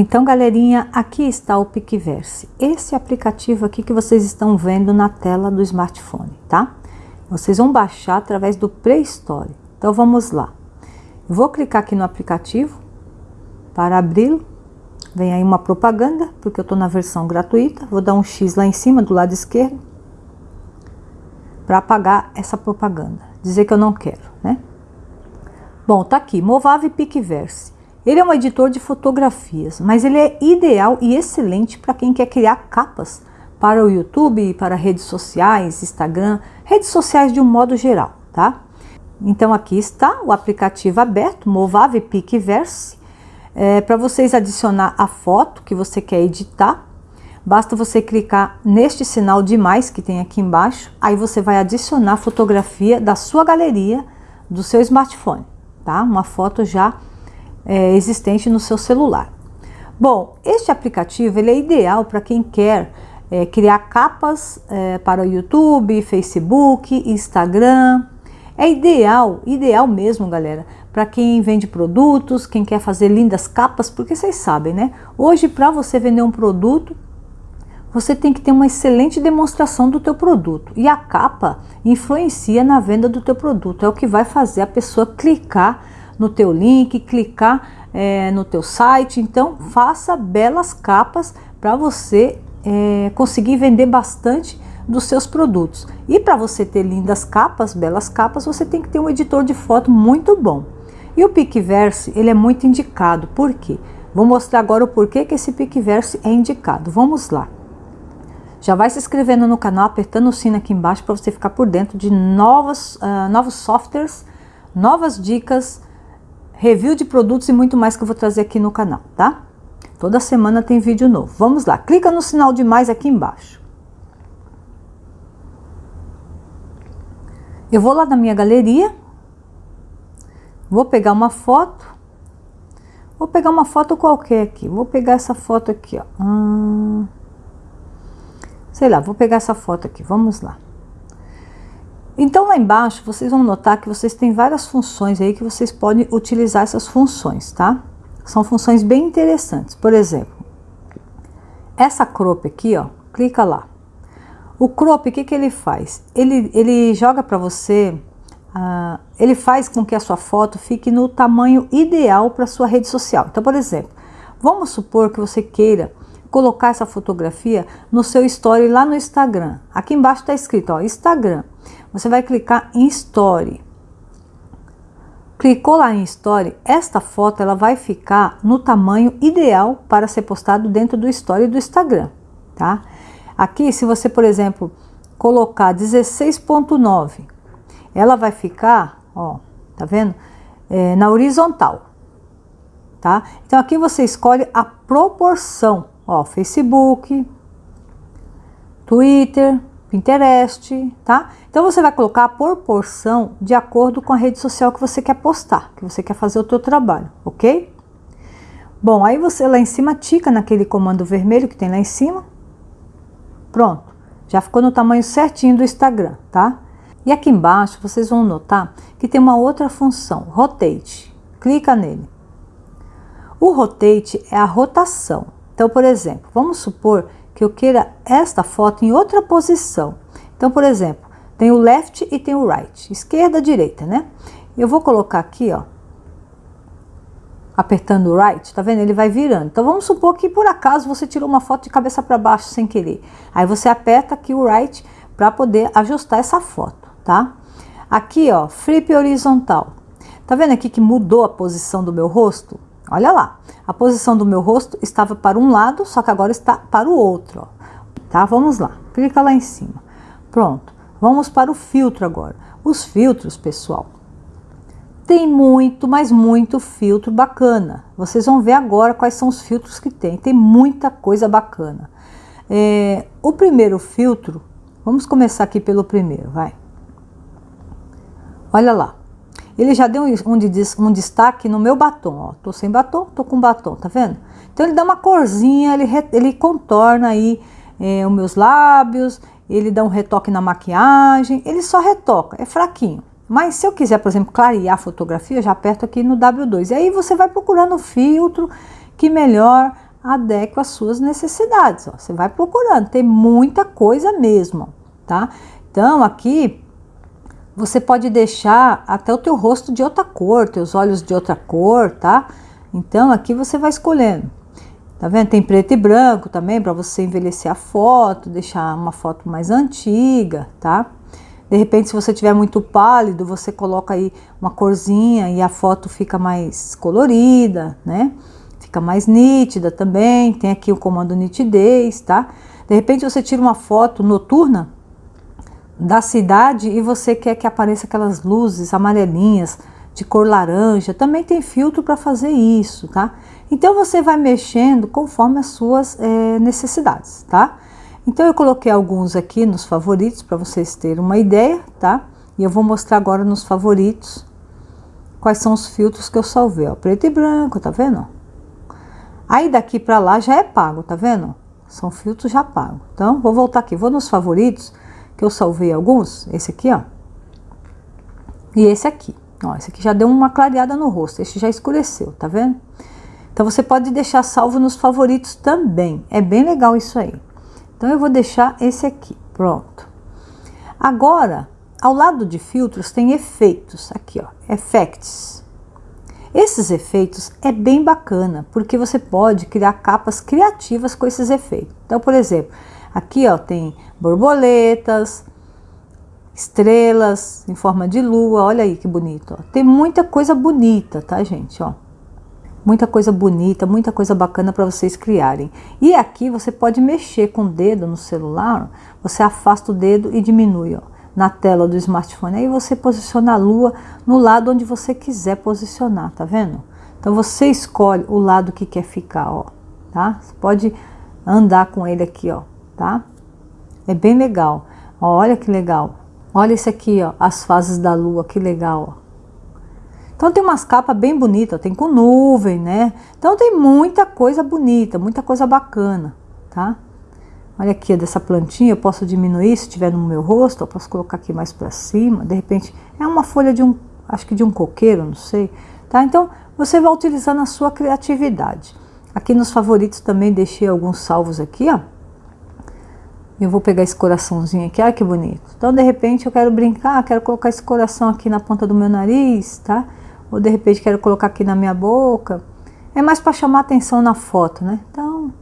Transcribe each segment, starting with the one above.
Então, galerinha, aqui está o Picverse. Esse aplicativo aqui que vocês estão vendo na tela do smartphone, tá? Vocês vão baixar através do Play Store. Então, vamos lá. Vou clicar aqui no aplicativo para abri-lo. Vem aí uma propaganda, porque eu estou na versão gratuita. Vou dar um X lá em cima, do lado esquerdo, para apagar essa propaganda. Dizer que eu não quero, né? Bom, tá aqui, Movave Picverse. Ele é um editor de fotografias, mas ele é ideal e excelente para quem quer criar capas para o YouTube, para redes sociais, Instagram, redes sociais de um modo geral, tá? Então aqui está o aplicativo aberto, Movave Picverse, é, para vocês adicionar a foto que você quer editar. Basta você clicar neste sinal de mais que tem aqui embaixo, aí você vai adicionar a fotografia da sua galeria do seu smartphone, tá? Uma foto já é, existente no seu celular. Bom, este aplicativo ele é ideal para quem quer é, criar capas é, para o YouTube, Facebook, Instagram. É ideal, ideal mesmo, galera, para quem vende produtos, quem quer fazer lindas capas, porque vocês sabem, né? Hoje, para você vender um produto, você tem que ter uma excelente demonstração do teu produto. E a capa influencia na venda do teu produto. É o que vai fazer a pessoa clicar no teu link, clicar é, no teu site. Então, faça belas capas para você é, conseguir vender bastante dos seus produtos. E para você ter lindas capas, belas capas, você tem que ter um editor de foto muito bom. E o Picverse, ele é muito indicado. Por quê? Vou mostrar agora o porquê que esse Picverse é indicado. Vamos lá. Já vai se inscrevendo no canal, apertando o sino aqui embaixo para você ficar por dentro de novos, uh, novos softwares, novas dicas, review de produtos e muito mais que eu vou trazer aqui no canal, tá? Toda semana tem vídeo novo. Vamos lá, clica no sinal de mais aqui embaixo. Eu vou lá na minha galeria, vou pegar uma foto, vou pegar uma foto qualquer aqui, vou pegar essa foto aqui, ó. Hum, sei lá, vou pegar essa foto aqui, vamos lá. Então lá embaixo vocês vão notar que vocês têm várias funções aí que vocês podem utilizar essas funções, tá? São funções bem interessantes. Por exemplo, essa crop aqui, ó, clica lá. O crop, o que, que ele faz? Ele, ele joga para você, uh, ele faz com que a sua foto fique no tamanho ideal para sua rede social. Então, por exemplo, vamos supor que você queira colocar essa fotografia no seu story lá no Instagram. Aqui embaixo está escrito, ó, Instagram. Você vai clicar em Story. Clicou lá em Story, esta foto ela vai ficar no tamanho ideal para ser postado dentro do Story do Instagram, tá? Aqui, se você, por exemplo, colocar 16.9, ela vai ficar, ó, tá vendo? É, na horizontal, tá? Então, aqui você escolhe a proporção, ó, Facebook, Twitter, Pinterest, tá? Então você vai colocar a proporção de acordo com a rede social que você quer postar, que você quer fazer o teu trabalho, ok? Bom, aí você lá em cima tica naquele comando vermelho que tem lá em cima. Pronto, já ficou no tamanho certinho do Instagram, tá? E aqui embaixo vocês vão notar que tem uma outra função, Rotate. Clica nele. O Rotate é a rotação. Então, por exemplo, vamos supor que eu queira esta foto em outra posição. Então, por exemplo, tem o left e tem o right, esquerda, direita, né? Eu vou colocar aqui, ó, apertando o right, tá vendo? Ele vai virando. Então, vamos supor que por acaso você tirou uma foto de cabeça para baixo sem querer. Aí você aperta aqui o right para poder ajustar essa foto, tá? Aqui, ó, flip horizontal. Tá vendo aqui que mudou a posição do meu rosto? Olha lá, a posição do meu rosto estava para um lado, só que agora está para o outro, ó. tá? Vamos lá, clica lá em cima. Pronto, vamos para o filtro agora. Os filtros, pessoal, tem muito, mas muito filtro bacana. Vocês vão ver agora quais são os filtros que tem. Tem muita coisa bacana. É, o primeiro filtro, vamos começar aqui pelo primeiro, vai. Olha lá, ele já deu um, um destaque no meu batom, ó. Tô sem batom, tô com batom, tá vendo? Então ele dá uma corzinha, ele, ele contorna aí é, os meus lábios, ele dá um retoque na maquiagem, ele só retoca, é fraquinho. Mas se eu quiser, por exemplo, clarear a fotografia, eu já aperto aqui no W2. E aí você vai procurando o filtro que melhor adequa às suas necessidades. Ó. Você vai procurando, tem muita coisa mesmo, tá? Então, aqui você pode deixar até o teu rosto de outra cor, teus olhos de outra cor, tá? Então, aqui você vai escolhendo. Tá vendo? Tem preto e branco também para você envelhecer a foto, deixar uma foto mais antiga, tá? De repente, se você tiver muito pálido, você coloca aí uma corzinha e a foto fica mais colorida, né? Fica mais nítida também. Tem aqui o comando nitidez, tá? De repente, você tira uma foto noturna da cidade e você quer que apareça aquelas luzes amarelinhas de cor laranja. Também tem filtro para fazer isso, tá? Então, você vai mexendo conforme as suas é, necessidades, tá? Então eu coloquei alguns aqui nos favoritos para vocês terem uma ideia, tá? E eu vou mostrar agora nos favoritos quais são os filtros que eu salvei, ó, preto e branco, tá vendo? Aí daqui para lá já é pago, tá vendo? São filtros já pagos. Então vou voltar aqui, vou nos favoritos que eu salvei alguns, esse aqui, ó. E esse aqui, ó, esse aqui já deu uma clareada no rosto, esse já escureceu, tá vendo? Então você pode deixar salvo nos favoritos também, é bem legal isso aí. Então, eu vou deixar esse aqui, pronto. Agora, ao lado de filtros tem efeitos, aqui ó, effects. Esses efeitos é bem bacana, porque você pode criar capas criativas com esses efeitos. Então, por exemplo, aqui ó, tem borboletas, estrelas em forma de lua, olha aí que bonito. Ó. Tem muita coisa bonita, tá gente, ó muita coisa bonita, muita coisa bacana para vocês criarem. E aqui você pode mexer com o dedo no celular, você afasta o dedo e diminui ó, na tela do smartphone. Aí você posiciona a lua no lado onde você quiser posicionar, tá vendo? Então você escolhe o lado que quer ficar, ó, tá? Você pode andar com ele aqui, ó, tá? É bem legal. Olha que legal. Olha esse aqui, ó, as fases da lua, que legal, ó. Então tem umas capas bem bonitas, tem com nuvem, né? Então tem muita coisa bonita, muita coisa bacana, tá? Olha aqui, dessa plantinha, eu posso diminuir se tiver no meu rosto, eu posso colocar aqui mais para cima, de repente, é uma folha de um, acho que de um coqueiro, não sei, tá? Então, você vai utilizando a sua criatividade. Aqui nos favoritos também deixei alguns salvos aqui, ó. Eu vou pegar esse coraçãozinho aqui, olha que bonito. Então, de repente, eu quero brincar, quero colocar esse coração aqui na ponta do meu nariz, tá? ou de repente quero colocar aqui na minha boca. É mais para chamar atenção na foto, né? Então,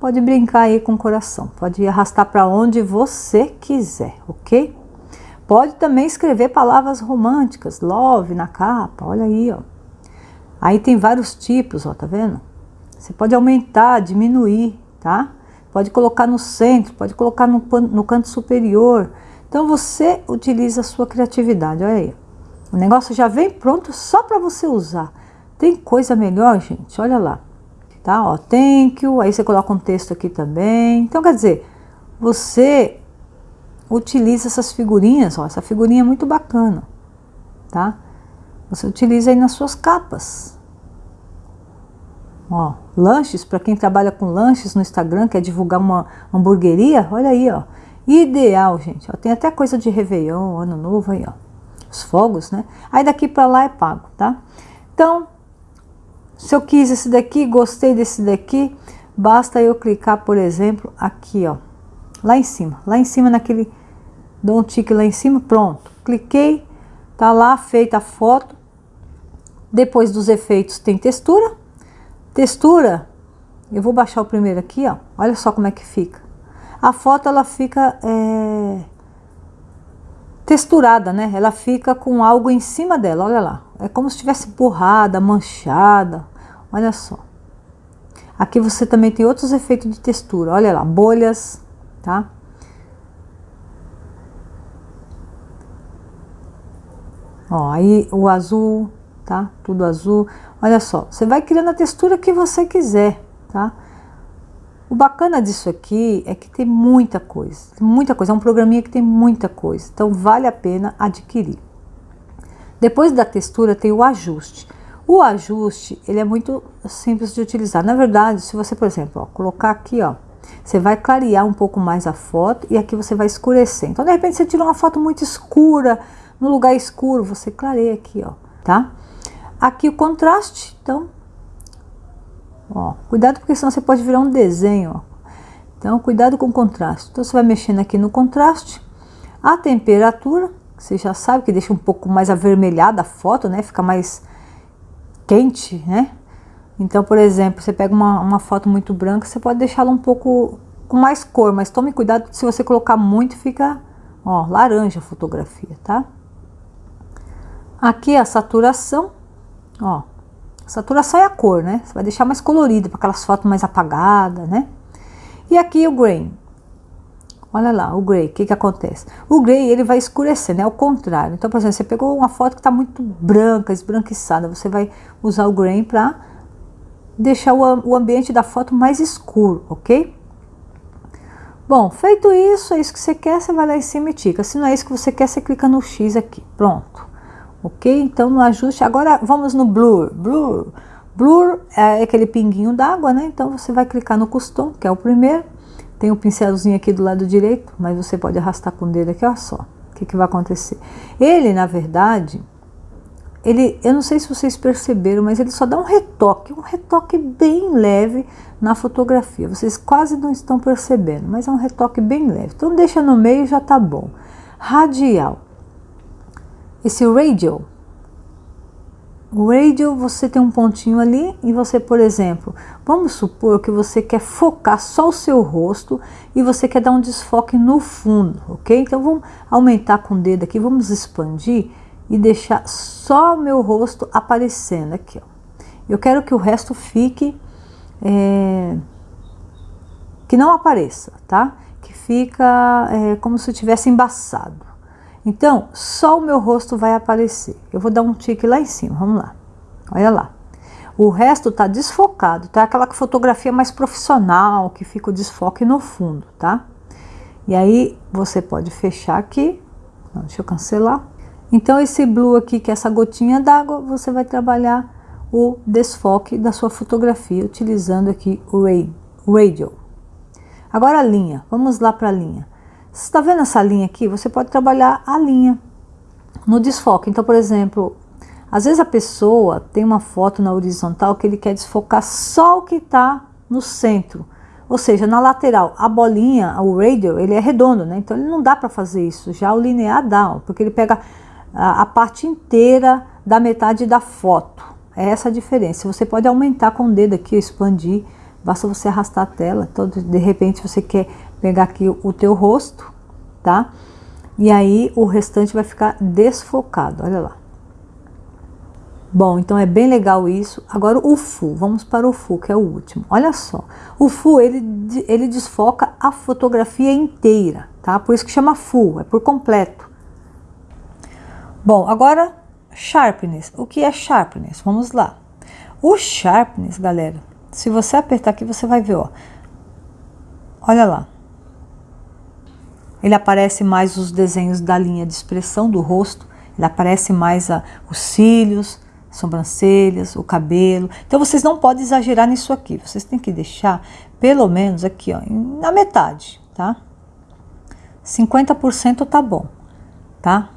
pode brincar aí com o coração, pode arrastar para onde você quiser, ok? Pode também escrever palavras românticas, love na capa, olha aí, ó. Aí tem vários tipos, ó, tá vendo? Você pode aumentar, diminuir, tá? Pode colocar no centro, pode colocar no, no canto superior. Então você utiliza a sua criatividade, olha aí. O negócio já vem pronto só para você usar. Tem coisa melhor, gente? Olha lá. Tá? Ó, thank you. Aí você coloca um texto aqui também. Então, quer dizer, você utiliza essas figurinhas. Ó, essa figurinha é muito bacana. Tá? Você utiliza aí nas suas capas. Ó, lanches, para quem trabalha com lanches no Instagram, quer divulgar uma hamburgueria, olha aí, ó. Ideal, gente. Ó, tem até coisa de Réveillon, Ano Novo aí, ó os fogos, né? Aí daqui para lá é pago, tá? Então, se eu quis esse daqui, gostei desse daqui, basta eu clicar, por exemplo, aqui, ó, lá em cima, lá em cima naquele, dou um tique lá em cima, pronto. Cliquei, tá lá feita a foto. Depois dos efeitos tem textura. Textura, eu vou baixar o primeiro aqui, ó, olha só como é que fica. A foto, ela fica... É texturada, né? Ela fica com algo em cima dela, olha lá. É como se estivesse borrada, manchada, olha só. Aqui você também tem outros efeitos de textura, olha lá, bolhas, tá? Ó, aí o azul, tá? Tudo azul. Olha só, você vai criando a textura que você quiser, tá? O bacana disso aqui é que tem muita coisa, muita coisa, é um programinha que tem muita coisa, então vale a pena adquirir. Depois da textura tem o ajuste. O ajuste, ele é muito simples de utilizar. Na verdade, se você, por exemplo, ó, colocar aqui, ó, você vai clarear um pouco mais a foto e aqui você vai escurecer. Então, de repente, você tirou uma foto muito escura, no lugar escuro, você clareia aqui, ó, tá? Aqui o contraste, então, Ó, cuidado porque senão você pode virar um desenho, ó. Então, cuidado com o contraste. Então, você vai mexendo aqui no contraste. A temperatura, você já sabe que deixa um pouco mais avermelhada a foto, né? Fica mais quente, né? Então, por exemplo, você pega uma, uma foto muito branca, você pode deixá-la um pouco com mais cor, mas tome cuidado se você colocar muito, fica, ó, laranja a fotografia, tá? Aqui a saturação, ó, saturação é a cor, né? Você vai deixar mais colorida, para aquelas fotos mais apagadas, né? E aqui o grain. Olha lá, o gray, o que que acontece? O gray, ele vai escurecer, né? Ao contrário. Então, por exemplo, você pegou uma foto que está muito branca, esbranquiçada, você vai usar o grain para deixar o, o ambiente da foto mais escuro, ok? Bom, feito isso, é isso que você quer, você vai lá em cima e tica. Se não é isso que você quer, você clica no X aqui, pronto. Ok? Então, no ajuste, agora vamos no Blur. Blur, blur é aquele pinguinho d'água, né? Então, você vai clicar no Custom, que é o primeiro. Tem o um pincelzinho aqui do lado direito, mas você pode arrastar com o dedo aqui, olha só. O que, que vai acontecer? Ele, na verdade, ele, eu não sei se vocês perceberam, mas ele só dá um retoque, um retoque bem leve na fotografia. Vocês quase não estão percebendo, mas é um retoque bem leve. Então deixa no meio já tá bom. Radial. Esse radial, o radio você tem um pontinho ali e você, por exemplo, vamos supor que você quer focar só o seu rosto e você quer dar um desfoque no fundo, ok? Então vamos aumentar com o dedo aqui, vamos expandir e deixar só o meu rosto aparecendo aqui. Ó. Eu quero que o resto fique, é, que não apareça, tá? Que fica é, como se tivesse embaçado. Então, só o meu rosto vai aparecer. Eu vou dar um tique lá em cima, vamos lá. Olha lá. O resto tá desfocado, tá? Aquela fotografia mais profissional, que fica o desfoque no fundo, tá? E aí, você pode fechar aqui. Não, deixa eu cancelar. Então, esse blue aqui, que é essa gotinha d'água, você vai trabalhar o desfoque da sua fotografia, utilizando aqui o Radio. Agora a linha, vamos lá para a linha. Você está vendo essa linha aqui? Você pode trabalhar a linha no desfoque. Então, por exemplo, às vezes a pessoa tem uma foto na horizontal que ele quer desfocar só o que está no centro. Ou seja, na lateral, a bolinha, o radio, ele é redondo, né? Então ele não dá para fazer isso. Já o linear dá, porque ele pega a, a parte inteira da metade da foto. É essa a diferença. Você pode aumentar com o dedo aqui, expandir, basta você arrastar a tela. Então, de repente, você quer pegar aqui o, teu rosto, tá? E aí o restante vai ficar desfocado, olha lá. Bom, então é bem legal isso. Agora o full, vamos para o full, que é o último. Olha só, o full ele, ele desfoca a fotografia inteira, tá? Por isso que chama full, é por completo. Bom, agora sharpness. O que é sharpness? Vamos lá. O sharpness, galera, se você apertar aqui, você vai ver, ó. Olha lá. Ele aparece mais os desenhos da linha de expressão do rosto, ele aparece mais a, os cílios, sobrancelhas, o cabelo. Então vocês não podem exagerar nisso aqui. Vocês têm que deixar pelo menos aqui, ó, na metade, tá? 50% tá bom, tá?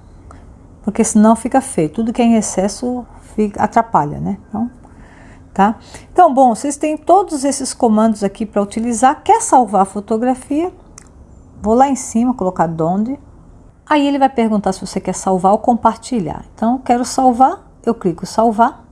porque senão fica feio. Tudo que é em excesso fica, atrapalha, né? Então, tá? Então, bom, vocês têm todos esses comandos aqui para utilizar. Quer salvar a fotografia? Vou lá em cima, colocar donde. Aí ele vai perguntar se você quer salvar ou compartilhar. Então, quero salvar, eu clico salvar.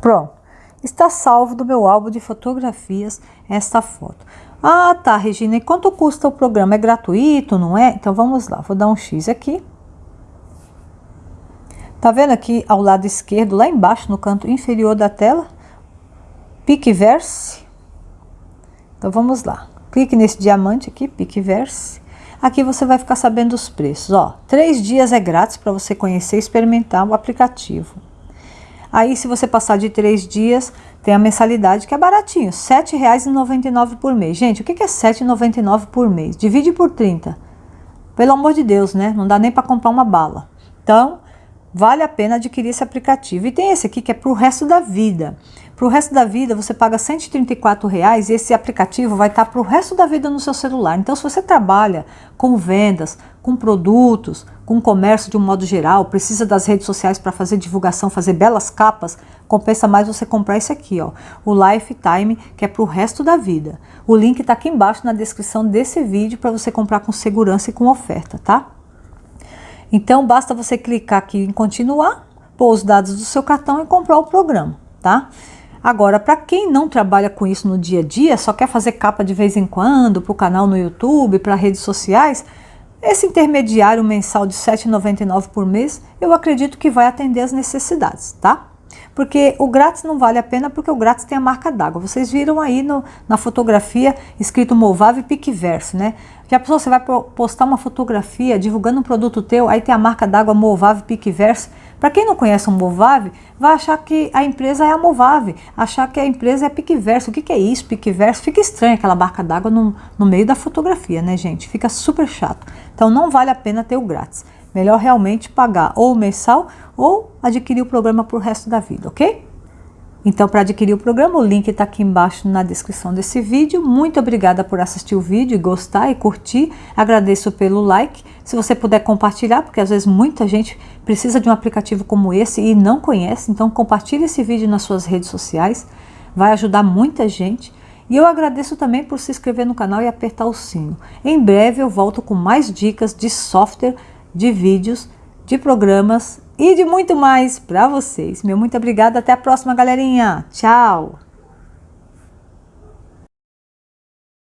Pronto está salvo do meu álbum de fotografias esta foto. Ah, tá, Regina, e quanto custa o programa? É gratuito, não é? Então vamos lá, vou dar um X aqui. Tá vendo aqui ao lado esquerdo, lá embaixo no canto inferior da tela? Picverse. Então vamos lá. Clique nesse diamante aqui, Picverse. Aqui você vai ficar sabendo os preços. Ó, três dias é grátis para você conhecer e experimentar o aplicativo. Aí, se você passar de três dias, tem a mensalidade que é baratinho, R$ 7,99 por mês. Gente, o que é R$ 7,99 por mês? Divide por 30. Pelo amor de Deus, né? Não dá nem para comprar uma bala. Então, vale a pena adquirir esse aplicativo. E tem esse aqui que é para o resto da vida. Para o resto da vida, você paga 134 reais e esse aplicativo vai estar para o resto da vida no seu celular. Então, se você trabalha com vendas, com produtos, com comércio de um modo geral, precisa das redes sociais para fazer divulgação, fazer belas capas, compensa mais você comprar esse aqui, ó, o Lifetime, que é para o resto da vida. O link está aqui embaixo na descrição desse vídeo para você comprar com segurança e com oferta, tá? Então, basta você clicar aqui em continuar, pôr os dados do seu cartão e comprar o programa, tá? Agora, para quem não trabalha com isso no dia a dia, só quer fazer capa de vez em quando para o canal no YouTube, para redes sociais, esse intermediário mensal de R$ 7,99 por mês, eu acredito que vai atender as necessidades, tá? Porque o grátis não vale a pena porque o grátis tem a marca d'água. Vocês viram aí no, na fotografia escrito Movave Piqueverse, né? Já pensou, você vai postar uma fotografia divulgando um produto teu, aí tem a marca d'água Movave Piqueverse, para quem não conhece o Movave, vai achar que a empresa é a Movave, achar que a empresa é a Piqueverso. O que, que é isso, Piqueverso? Fica estranho aquela barca d'água no, no meio da fotografia, né, gente? Fica super chato. Então não vale a pena ter o grátis. Melhor realmente pagar ou mensal ou adquirir o programa para o resto da vida, ok? Então, para adquirir o programa, o link está aqui embaixo na descrição desse vídeo. Muito obrigada por assistir o vídeo, gostar e curtir. Agradeço pelo like. Se você puder compartilhar, porque às vezes muita gente precisa de um aplicativo como esse e não conhece, então compartilhe esse vídeo nas suas redes sociais. Vai ajudar muita gente. E eu agradeço também por se inscrever no canal e apertar o sino. Em breve eu volto com mais dicas de software, de vídeos, de programas e de muito mais para vocês. Meu muito obrigada, até a próxima, galerinha. Tchau!